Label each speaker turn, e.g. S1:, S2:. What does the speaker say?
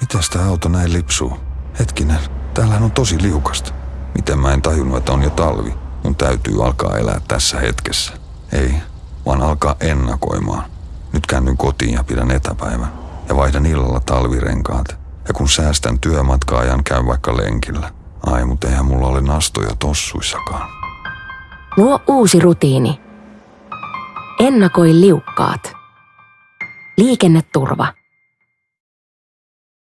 S1: Mitäs tää auto näin lipsuu? Hetkinen, täällähän on tosi liukasta. Miten mä en tajunnut, että on jo talvi? Mun täytyy alkaa elää tässä hetkessä. Ei, vaan alkaa ennakoimaan. Nyt käännyn kotiin ja pidän etäpäivän. Ja vaihdan illalla talvirenkaat. Ja kun säästän työmatkaajan, käyn vaikka lenkillä. Ai, mutta eihän mulla ole nastoja tossuissakaan.
S2: Luo uusi rutiini. Ennakoi liukkaat. Liikenneturva.